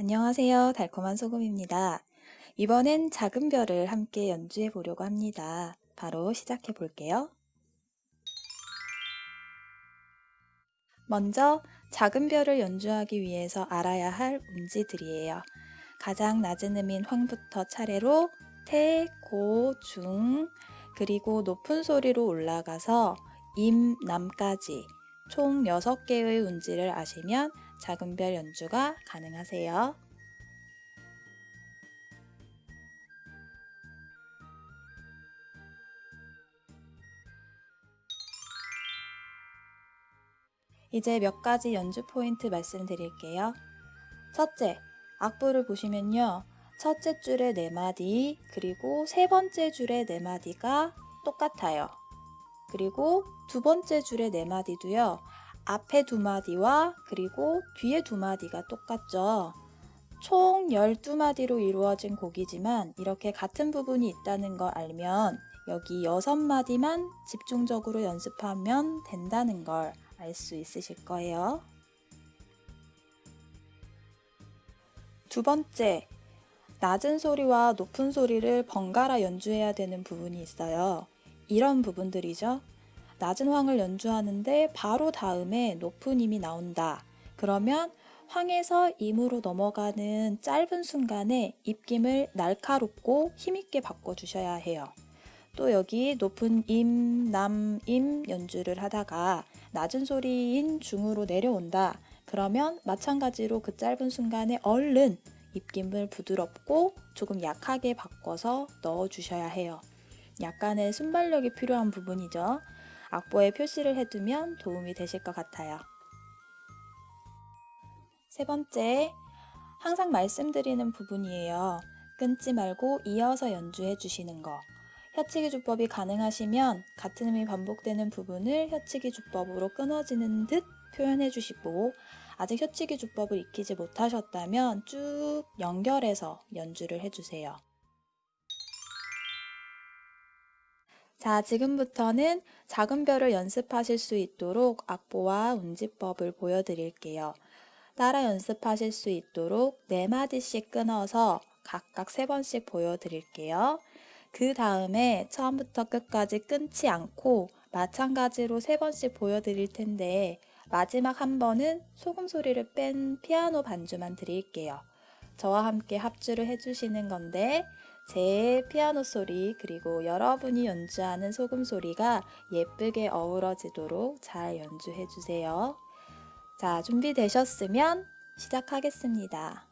안녕하세요. 달콤한 소금입니다. 이번엔 작은 별을 함께 연주해 보려고 합니다. 바로 시작해 볼게요. 먼저 작은 별을 연주하기 위해서 알아야 할 음지들이에요. 가장 낮은 음인 황부터 차례로 태, 고, 중, 그리고 높은 소리로 올라가서 임, 남까지 총 6개의 운지를 아시면 작은 별 연주가 가능하세요. 이제 몇 가지 연주 포인트 말씀드릴게요. 첫째, 악보를 보시면요. 첫째 줄의 네 마디, 그리고 세 번째 줄의 네 마디가 똑같아요. 그리고 두 번째 줄의 네 마디도요. 앞에 두 마디와 그리고 뒤에 두 마디가 똑같죠. 총 12마디로 이루어진 곡이지만 이렇게 같은 부분이 있다는 걸 알면 여기 6마디만 집중적으로 연습하면 된다는 걸 알 수 있으실 거예요. 두 번째, 낮은 소리와 높은 소리를 번갈아 연주해야 되는 부분이 있어요. 이런 부분들이죠. 낮은 황을 연주하는데 바로 다음에 높은 임이 나온다. 그러면 황에서 임으로 넘어가는 짧은 순간에 입김을 날카롭고 힘있게 바꿔주셔야 해요. 또 여기 높은 임, 남, 임 연주를 하다가 낮은 소리인 중으로 내려온다. 그러면 마찬가지로 그 짧은 순간에 얼른 입김을 부드럽고 조금 약하게 바꿔서 넣어주셔야 해요. 약간의 순발력이 필요한 부분이죠. 악보에 표시를 해두면 도움이 되실 것 같아요. 세 번째, 항상 말씀드리는 부분이에요. 끊지 말고 이어서 연주해 주시는 거. 혀치기 주법이 가능하시면 같은 음이 반복되는 부분을 혀치기 주법으로 끊어지는 듯 표현해 주시고 아직 혀치기 주법을 익히지 못하셨다면 쭉 연결해서 연주를 해주세요. 자, 지금부터는 작은 별을 연습하실 수 있도록 악보와 운지법을 보여드릴게요. 따라 연습하실 수 있도록 4마디씩 끊어서 각각 3번씩 보여드릴게요. 그 다음에 처음부터 끝까지 끊지 않고 마찬가지로 3번씩 보여드릴 텐데 마지막 한 번은 소금 소리를 뺀 피아노 반주만 드릴게요. 저와 함께 합주를 해주시는 건데 제 피아노 소리 그리고 여러분이 연주하는 소금 소리가 예쁘게 어우러지도록 잘 연주해 주세요. 자, 준비되셨으면 시작하겠습니다.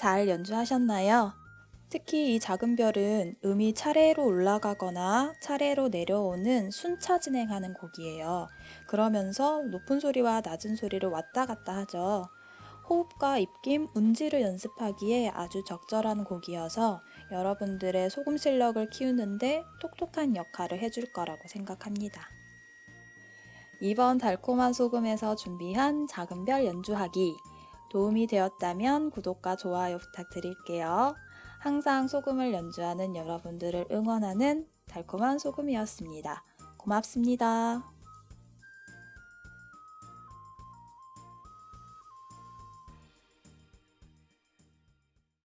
잘 연주하셨나요? 특히 이 작은 별은 음이 차례로 올라가거나 차례로 내려오는 순차 진행하는 곡이에요. 그러면서 높은 소리와 낮은 소리를 왔다 갔다 하죠. 호흡과 입김, 운지를 연습하기에 아주 적절한 곡이어서 여러분들의 소금 실력을 키우는데 똑똑한 역할을 해줄 거라고 생각합니다. 이번 달콤한 소금에서 준비한 작은 별 연주하기 도움이 되었다면 구독과 좋아요 부탁드릴게요. 항상 소금을 연주하는 여러분들을 응원하는 달콤한 소금이었습니다. 고맙습니다.